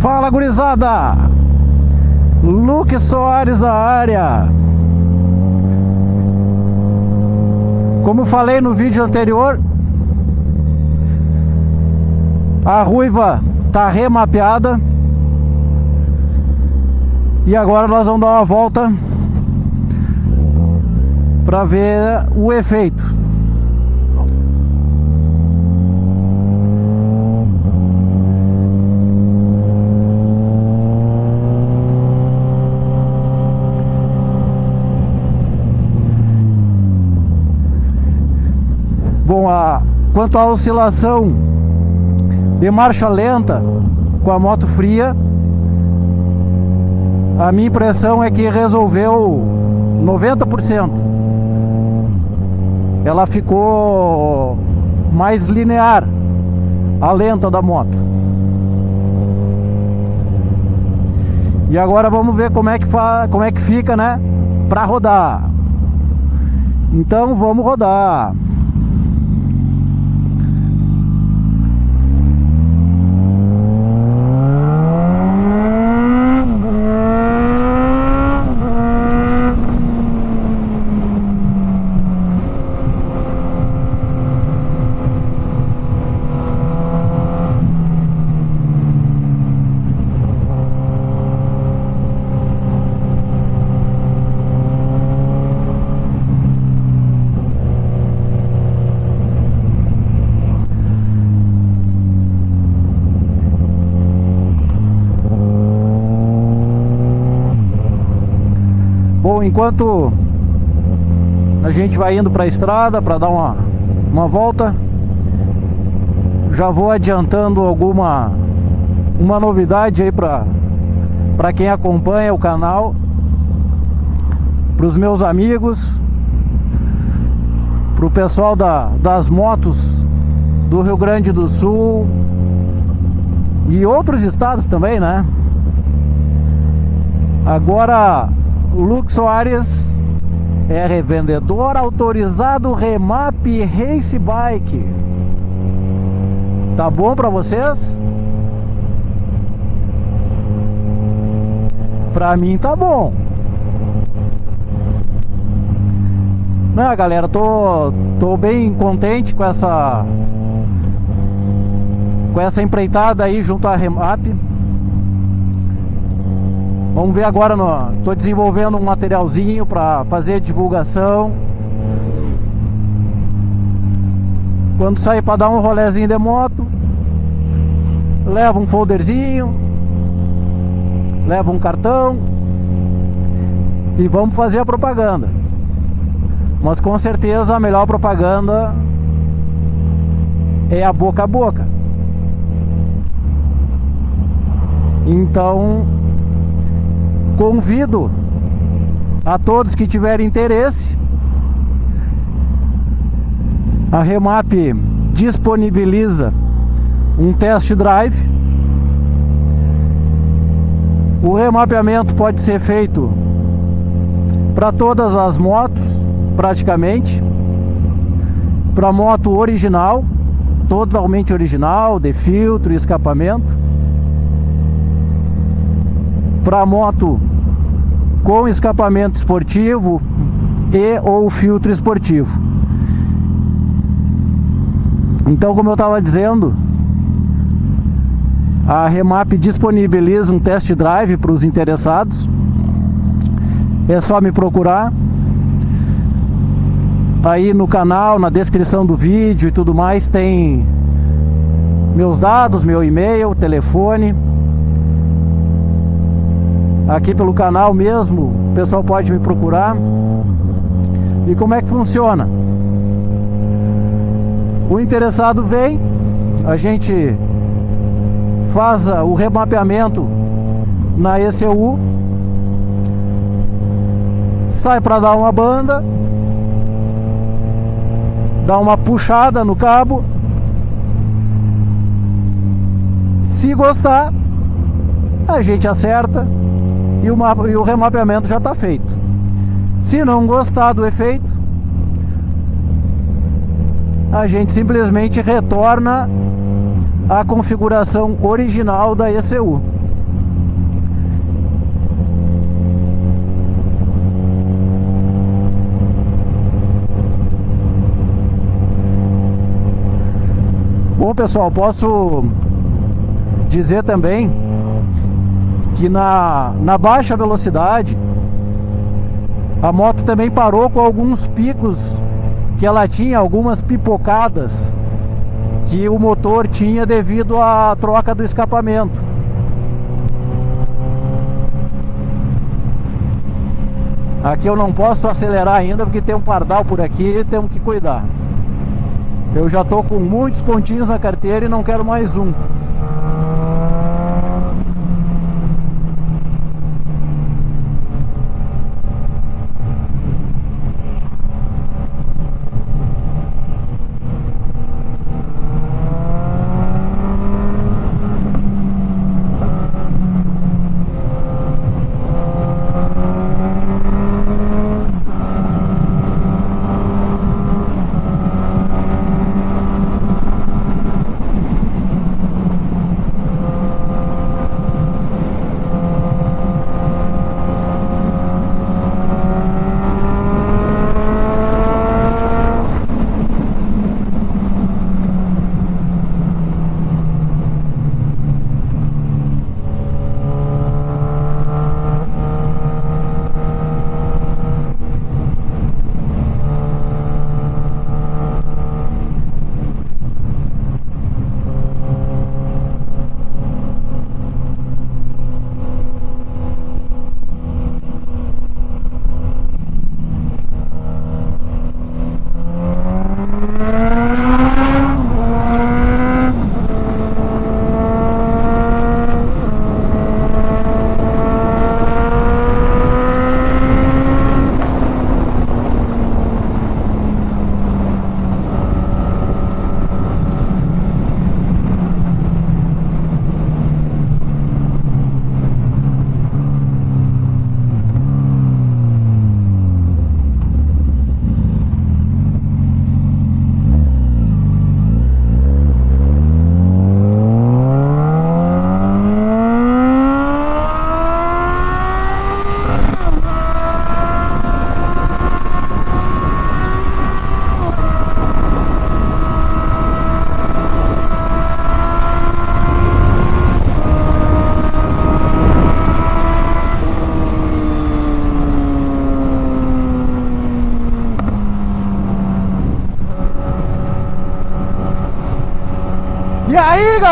Fala gurizada! Luke Soares da área. Como falei no vídeo anterior A ruiva tá remapeada. E agora nós vamos dar uma volta Para ver o efeito Bom, a, quanto à oscilação de marcha lenta com a moto fria, a minha impressão é que resolveu 90%. Ela ficou mais linear, a lenta da moto. E agora vamos ver como é que, fa como é que fica, né? Para rodar. Então vamos rodar. Enquanto a gente vai indo para a estrada para dar uma, uma volta, já vou adiantando alguma uma novidade aí para quem acompanha o canal, para os meus amigos, para o pessoal da, das motos do Rio Grande do Sul e outros estados também, né? Agora Luke Soares é revendedor autorizado Remap Race Bike. Tá bom para vocês? Pra mim tá bom. Não, galera, tô, tô bem contente com essa com essa empreitada aí junto à Remap. Vamos ver agora, tô desenvolvendo um materialzinho para fazer divulgação. Quando sair para dar um rolezinho de moto, leva um folderzinho, leva um cartão e vamos fazer a propaganda. Mas com certeza a melhor propaganda é a boca a boca. Então, Convido a todos que tiverem interesse. A Remap disponibiliza um test drive. O remapeamento pode ser feito para todas as motos, praticamente. Para moto original, totalmente original, de filtro e escapamento para moto com escapamento esportivo e ou filtro esportivo. Então, como eu estava dizendo, a Remap disponibiliza um test drive para os interessados. É só me procurar. Aí no canal, na descrição do vídeo e tudo mais, tem meus dados, meu e-mail, telefone. Aqui pelo canal mesmo, o pessoal pode me procurar. E como é que funciona? O interessado vem, a gente faz o remapeamento na ECU, sai para dar uma banda, dá uma puxada no cabo. Se gostar, a gente acerta e o, mapa, e o remapeamento já está feito. Se não gostar do efeito, a gente simplesmente retorna a configuração original da ECU. Bom pessoal, posso dizer também que na, na baixa velocidade a moto também parou com alguns picos que ela tinha, algumas pipocadas que o motor tinha devido à troca do escapamento. Aqui eu não posso acelerar ainda porque tem um pardal por aqui e temos que cuidar. Eu já estou com muitos pontinhos na carteira e não quero mais um.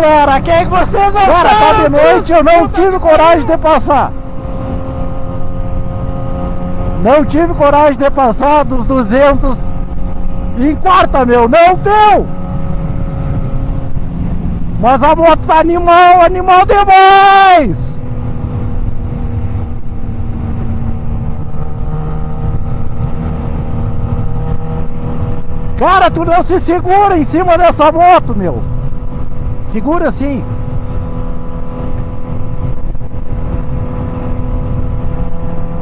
Galera, quem que vocês vão Cara, tá de noite, eu não tive coragem de passar. Não tive coragem de passar dos 200 em quarta, meu, não deu! Mas a moto tá animal, animal demais! Cara, tu não se segura em cima dessa moto, meu! Segura assim!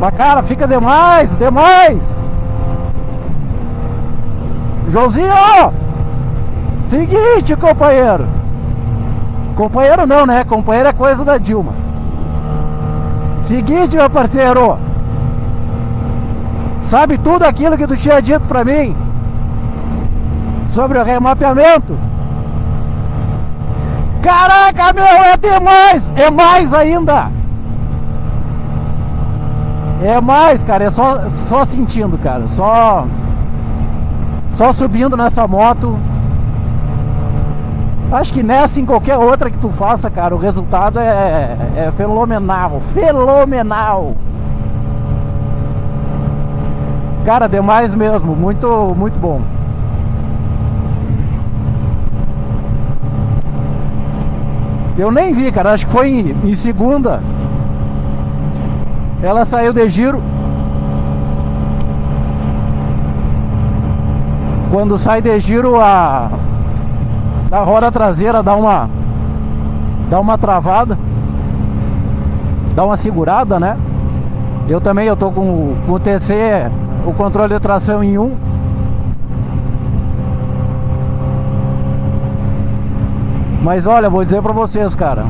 Mas cara, fica demais, demais! Joãozinho! Seguinte, companheiro! Companheiro não, né? Companheiro é coisa da Dilma. Seguinte, meu parceiro! Sabe tudo aquilo que tu tinha dito pra mim? Sobre o remapeamento? Caraca, meu, é demais! É mais ainda! É mais, cara, é só, só sentindo, cara, só só subindo nessa moto. Acho que nessa, em qualquer outra que tu faça, cara, o resultado é, é fenomenal, fenomenal. Cara, demais mesmo, muito, muito bom. Eu nem vi, cara, acho que foi em, em segunda. Ela saiu de giro. Quando sai de giro a, a roda traseira dá uma dá uma travada. Dá uma segurada, né? Eu também eu tô com, com o TC, o controle de tração em 1. Mas olha, vou dizer pra vocês, cara.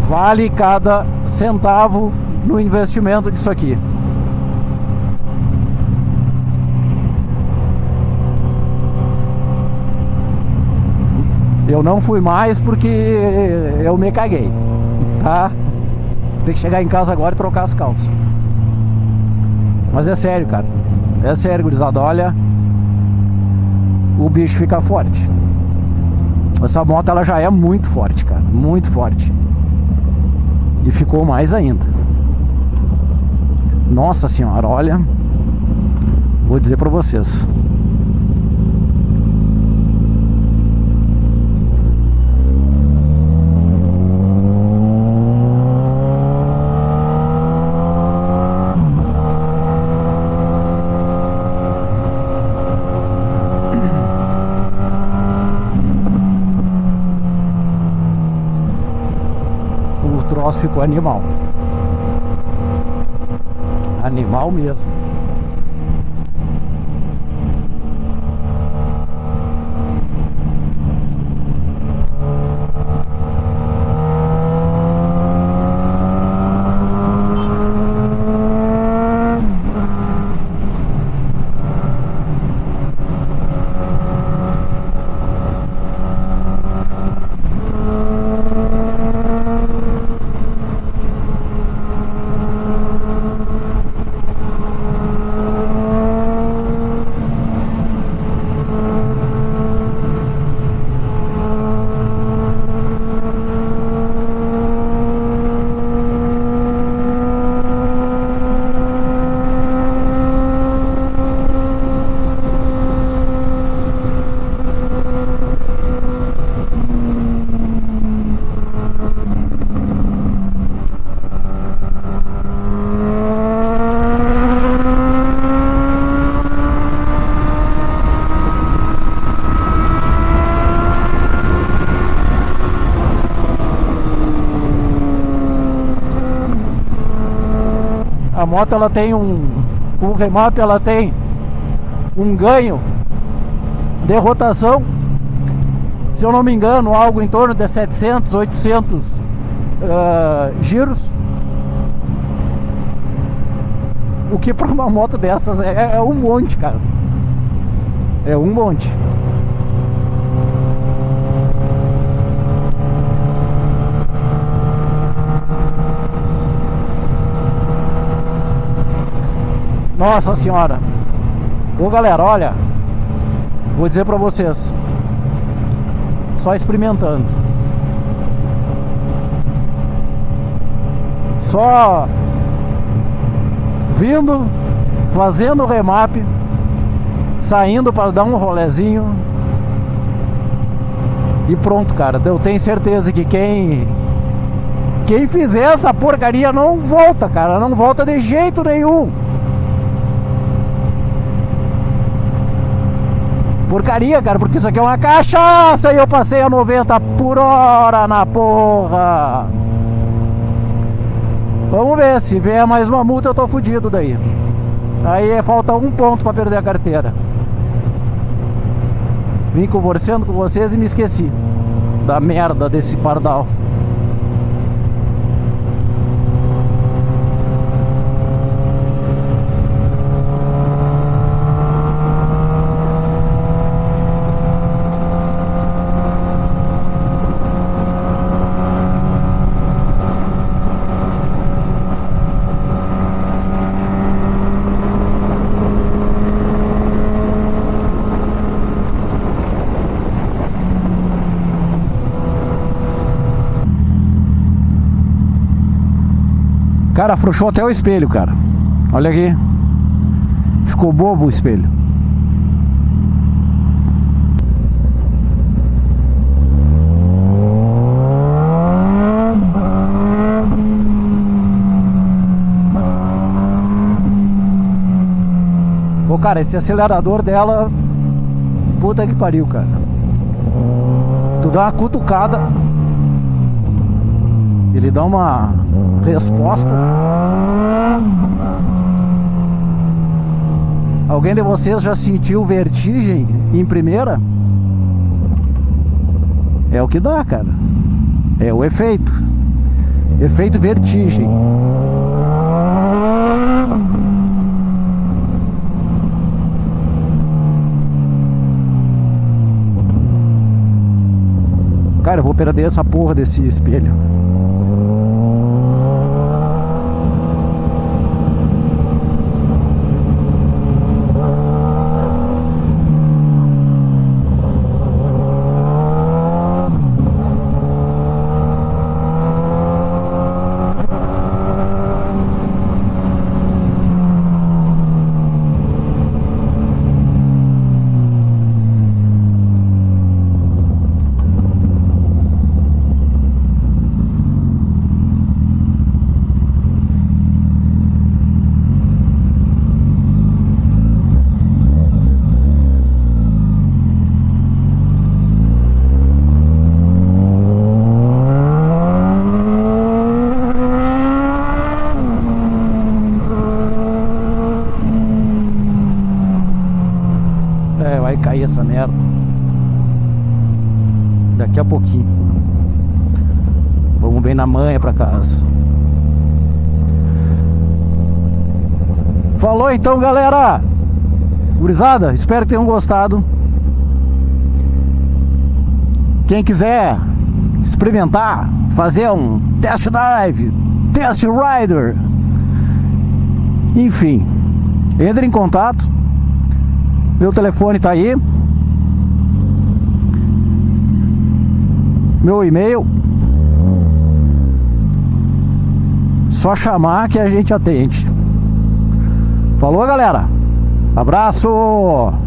Vale cada centavo no investimento disso aqui. Eu não fui mais porque eu me caguei, tá? Tem que chegar em casa agora e trocar as calças. Mas é sério, cara. É sério, gurizada. Olha, o bicho fica forte. Essa moto ela já é muito forte, cara. Muito forte. E ficou mais ainda. Nossa senhora, olha. Vou dizer pra vocês. Troço ficou animal. Animal mesmo. A moto ela tem um, um remap, ela tem um ganho de rotação, se eu não me engano, algo em torno de 700, 800 uh, giros. O que para uma moto dessas é, é um monte, cara. É um monte. Nossa senhora. Ô galera, olha. Vou dizer pra vocês. Só experimentando. Só vindo, fazendo o remap, saindo para dar um rolezinho. E pronto, cara. Eu tenho certeza que quem quem fizer essa porcaria não volta, cara. Não volta de jeito nenhum. Porcaria, cara, porque isso aqui é uma cachaça e eu passei a 90 por hora na porra. Vamos ver, se vier mais uma multa eu tô fudido daí. Aí falta um ponto pra perder a carteira. Vim conversando com vocês e me esqueci da merda desse pardal. Cara, afrouxou até o espelho, cara. Olha aqui. Ficou bobo o espelho. Ô, cara, esse acelerador dela... Puta que pariu, cara. Tu dá uma cutucada... Ele dá uma resposta. Alguém de vocês já sentiu vertigem em primeira? É o que dá, cara. É o efeito. Efeito vertigem. Cara, eu vou perder essa porra desse espelho. É, vai cair essa merda. Daqui a pouquinho. Vamos bem na manha pra casa. Falou então, galera. Gurizada, espero que tenham gostado. Quem quiser experimentar, fazer um test drive, test rider, enfim, entre em contato. Meu telefone tá aí. Meu e-mail. Só chamar que a gente atende. Falou, galera? Abraço!